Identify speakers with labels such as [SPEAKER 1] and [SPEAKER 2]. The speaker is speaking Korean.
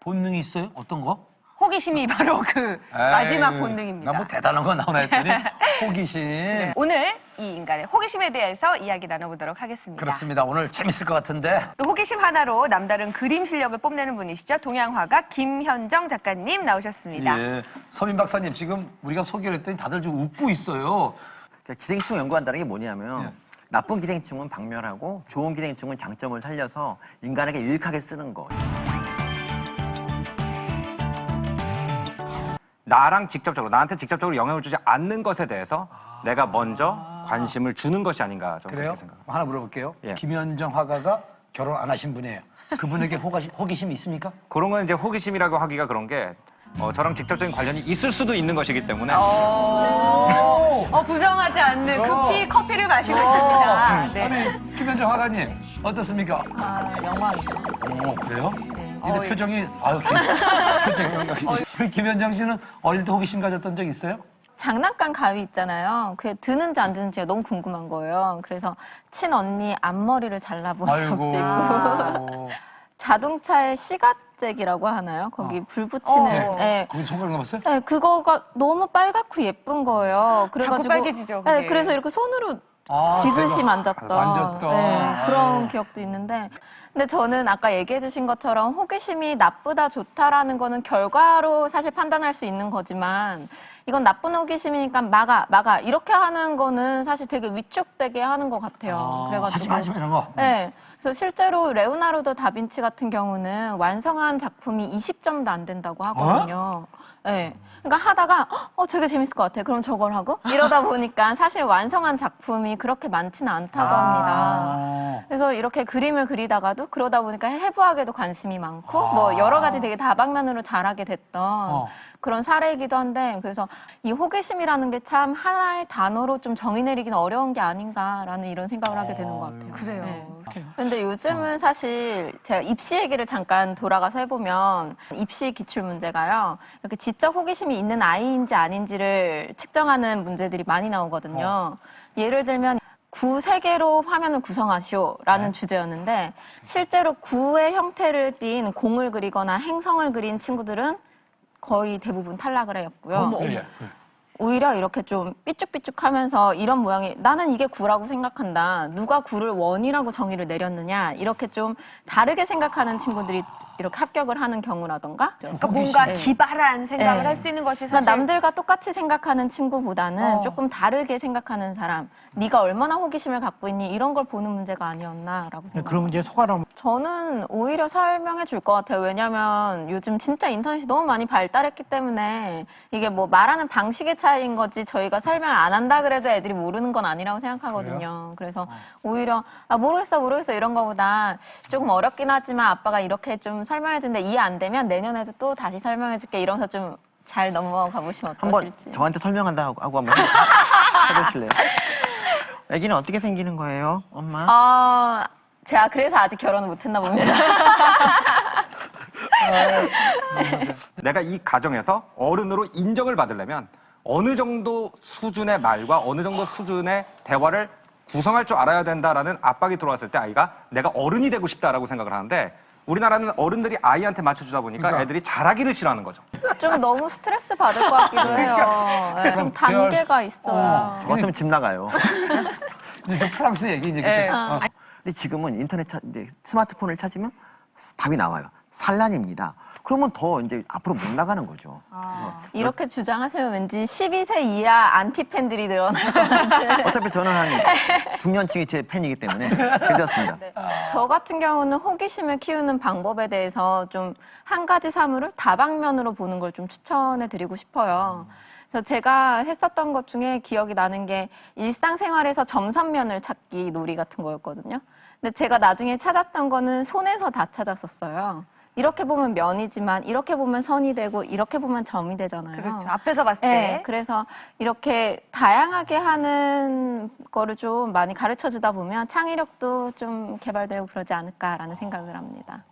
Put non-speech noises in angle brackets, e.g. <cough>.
[SPEAKER 1] 본능이 있어요? 어떤 거?
[SPEAKER 2] 호기심이 바로 그 마지막 본능입니다.
[SPEAKER 1] 나 뭐 대단한 거 나오나 했더니 <laughs> 호기심.
[SPEAKER 2] 네, 오늘 이 인간의 호기심에 대해서 이야기 나눠보도록 하겠습니다.
[SPEAKER 1] 그렇습니다. 오늘 재밌을 것 같은데.
[SPEAKER 2] 또 호기심 하나로 남다른 그림 실력을 뽐내는 분이시죠. 동양화가 김현정 작가님 나오셨습니다.
[SPEAKER 1] 예. 서민 박사님 지금 우리가 소개를 했더니 다들 좀 웃고 있어요.
[SPEAKER 3] 그러니까 기생충 연구한다는 게 뭐냐면
[SPEAKER 1] 예.
[SPEAKER 3] 나쁜 기생충은 박멸하고 좋은 기생충은 장점을 살려서 인간에게 유익하게 쓰는 거.
[SPEAKER 4] 나랑 직접적으로 나한테 직접적으로 영향을 주지 않는 것에 대해서 내가 먼저 관심을 주는 것이 아닌가 저는
[SPEAKER 1] 그래요?
[SPEAKER 4] 그렇게 생각합니다.
[SPEAKER 1] 하나 물어볼게요.
[SPEAKER 4] 예.
[SPEAKER 1] 김현정 화가가 결혼 안 하신 분이에요. 그분에게 호가심, 호기심이 있습니까?
[SPEAKER 4] 그런 건 이제 호기심이라고 하기가 그런 게 어, 저랑 직접적인 관련이 있을 수도 있는 것이기 때문에
[SPEAKER 2] 어, 어, 부정하지 않는 급히 커피를 마시고 있습니다. 네.
[SPEAKER 1] 아니 김현정 화가님 어떻습니까?
[SPEAKER 5] 아, 영광이죠.
[SPEAKER 1] 어 그래요? 근데
[SPEAKER 2] 어, 예.
[SPEAKER 1] 표정이 아유 김, <laughs> 표정이 우리 김현정 씨는 어릴 때 호기심 가졌던 적 있어요?
[SPEAKER 5] 장난감 가위 있잖아요. 그게 드는지 안 드는지가 너무 궁금한 거예요. 그래서 친언니 앞머리를 잘라본 적도 있고
[SPEAKER 1] 아이고. <laughs>
[SPEAKER 5] 자동차의 시가잭이라고 하나요? 거기
[SPEAKER 1] 어.
[SPEAKER 5] 불 붙이는
[SPEAKER 2] 어.
[SPEAKER 5] 예.
[SPEAKER 1] 거기 손가락 남았어요?
[SPEAKER 5] 네, 그거가 너무 빨갛고 예쁜 거예요. 그래가지고
[SPEAKER 2] 빨개지죠,
[SPEAKER 5] 네,
[SPEAKER 2] 그게.
[SPEAKER 5] 그래서 이렇게 손으로
[SPEAKER 1] 아,
[SPEAKER 5] 지그시
[SPEAKER 1] 대박.
[SPEAKER 5] 만졌던
[SPEAKER 1] 만졌던.
[SPEAKER 5] 네,
[SPEAKER 1] 아유.
[SPEAKER 5] 그런 기억도 있는데 근데 저는 아까 얘기해 주신 것처럼 호기심이 나쁘다 좋다라는 거는 결과로 사실 판단할 수 있는 거지만 이건 나쁜 호기심이니까 막아 막아 이렇게 하는 거는 사실 되게 위축되게 하는 것 같아요.
[SPEAKER 1] 아, 하지 마, 하지 마 이런 거.
[SPEAKER 5] 네. 그래서 실제로 레오나르도 다빈치 같은 경우는 완성한 작품이 20점도 안 된다고 하거든요. 네. 그러니까 하다가 어 저게 재밌을 것 같아. 그럼 저걸 하고 이러다 보니까 사실 완성한 작품이 그렇게 많지는 않다고 합니다.
[SPEAKER 1] 아.
[SPEAKER 5] 그래서 이렇게 그림을 그리다가도 그러다 보니까 해부학에도 관심이 많고
[SPEAKER 1] 아.
[SPEAKER 5] 뭐 여러 가지 되게 다방면으로 자라게 됐던
[SPEAKER 1] 어.
[SPEAKER 5] 그런 사례이기도 한데 그래서 이 호기심이라는 게 참 하나의 단어로 좀 정의 내리기는 어려운 게 아닌가라는 이런 생각을 하게 되는 것 같아요.
[SPEAKER 2] 그래요.
[SPEAKER 5] 네. 근데 요즘은 사실 제가 입시 얘기를 잠깐 돌아가서 해보면 입시 기출 문제가요. 이렇게 지적 호기심이 있는 아이인지 아닌지를 측정하는 문제들이 많이 나오거든요. 예를 들면 구 세 개로 화면을 구성하시오 라는 주제였는데 실제로 구의 형태를 띈 공을 그리거나 행성을 그린 친구들은 거의 대부분 탈락을 했고요.
[SPEAKER 1] 예, 예.
[SPEAKER 5] 오히려 이렇게 좀 삐쭉삐쭉하면서 이런 모양이 나는 이게 구라고 생각한다. 누가 구를 원이라고 정의를 내렸느냐. 이렇게 좀 다르게 생각하는 친구들이 이렇게 합격을 하는 경우라던가.
[SPEAKER 2] 그러니까 뭔가
[SPEAKER 5] 네.
[SPEAKER 2] 기발한 생각을
[SPEAKER 5] 네.
[SPEAKER 2] 할수 있는 것이 사실
[SPEAKER 5] 그러니까 남들과 똑같이 생각하는 친구보다는
[SPEAKER 2] 어.
[SPEAKER 5] 조금 다르게 생각하는 사람, 네가 얼마나 호기심을 갖고 있니 이런 걸 보는 문제가 아니었나라고 생각합니다.
[SPEAKER 6] 그러면 이제 소가람
[SPEAKER 5] 저는 오히려 설명해 줄 것 같아요. 왜냐면 요즘 진짜 인터넷이 너무 많이 발달했기 때문에 이게 뭐 말하는 방식의 차이인 거지 저희가 설명을 안 한다 그래도 애들이 모르는 건 아니라고 생각하거든요. 그래서 오히려 아 모르겠어 모르겠어 이런 거보다 조금 어렵긴 하지만 아빠가 이렇게 좀 설명해 준데 이해 안 되면 내년에도 또 다시 설명해 줄게 이러면서 좀 잘 넘어가 보시면
[SPEAKER 3] 한번
[SPEAKER 5] 어떠실지.
[SPEAKER 3] 저한테 설명한다 하고, 하고 한번 <laughs> 해보실래요? 아기는 어떻게 생기는 거예요, 엄마?
[SPEAKER 5] 아 제가 그래서 아직 결혼을 못했나 봅니다. <laughs>
[SPEAKER 4] 내가 이 가정에서 어른으로 인정을 받으려면 어느 정도 수준의 말과 어느 정도 수준의 대화를 구성할 줄 알아야 된다라는 압박이 들어왔을 때 아이가 내가 어른이 되고 싶다라고 생각을 하는데 우리나라는 어른들이 아이한테 맞춰주다 보니까
[SPEAKER 1] 그러니까.
[SPEAKER 4] 애들이 잘하기를 싫어하는 거죠.
[SPEAKER 5] 좀 너무 스트레스 받을 것 같기도 해요. 네, 좀 단계가
[SPEAKER 1] 수-
[SPEAKER 5] 있어야.
[SPEAKER 3] 저 같으면 집 나가요. <laughs>
[SPEAKER 1] 이제 저 프랑스 얘기 이제
[SPEAKER 2] 예.
[SPEAKER 1] 그죠? 어.
[SPEAKER 3] 근데 지금은 인터넷 찾, 이제 스마트폰을 찾으면 답이 나와요. 산란입니다. 그러면 더 이제 앞으로 못 나가는 거죠.
[SPEAKER 5] 이렇게 주장하시면 왠지 12세 이하 안티 팬들이 늘어날 것 같아요.
[SPEAKER 3] 어차피 저는 한 <laughs> 중년층이 제 팬이기 때문에 괜찮습니다.
[SPEAKER 5] 저 같은 경우는 호기심을 키우는 방법에 대해서 좀 한 가지 사물을 다방면으로 보는 걸 좀 추천해 드리고 싶어요. 그래서 제가 했었던 것 중에 기억이 나는 게 일상생활에서 점선면을 찾기 놀이 같은 거였거든요. 근데 제가 나중에 찾았던 거는 손에서 다 찾았었어요. 이렇게 보면 면이지만 이렇게 보면 선이 되고 이렇게 보면 점이 되잖아요.
[SPEAKER 2] 그렇죠. 앞에서 봤을 때
[SPEAKER 5] 네, 그래서 이렇게 다양하게 하는 거를 좀 많이 가르쳐 주다 보면 창의력도 좀 개발되고 그러지 않을까라는 생각을 합니다.